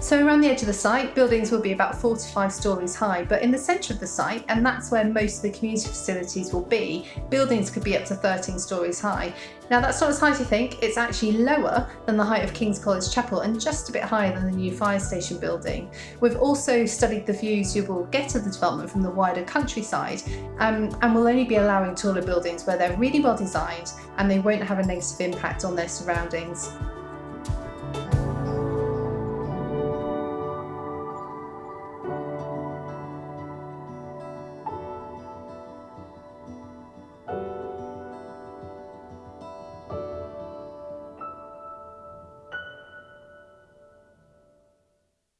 So around the edge of the site, buildings will be about four to five storeys high, but in the centre of the site, and that's where most of the community facilities will be, buildings could be up to 13 storeys high. Now that's not as high as you think, it's actually lower than the height of King's College Chapel and just a bit higher than the new fire station building. We've also studied the views you will get of the development from the wider countryside um, and will only be allowing taller buildings where they're really well designed and they won't have a negative impact on their surroundings.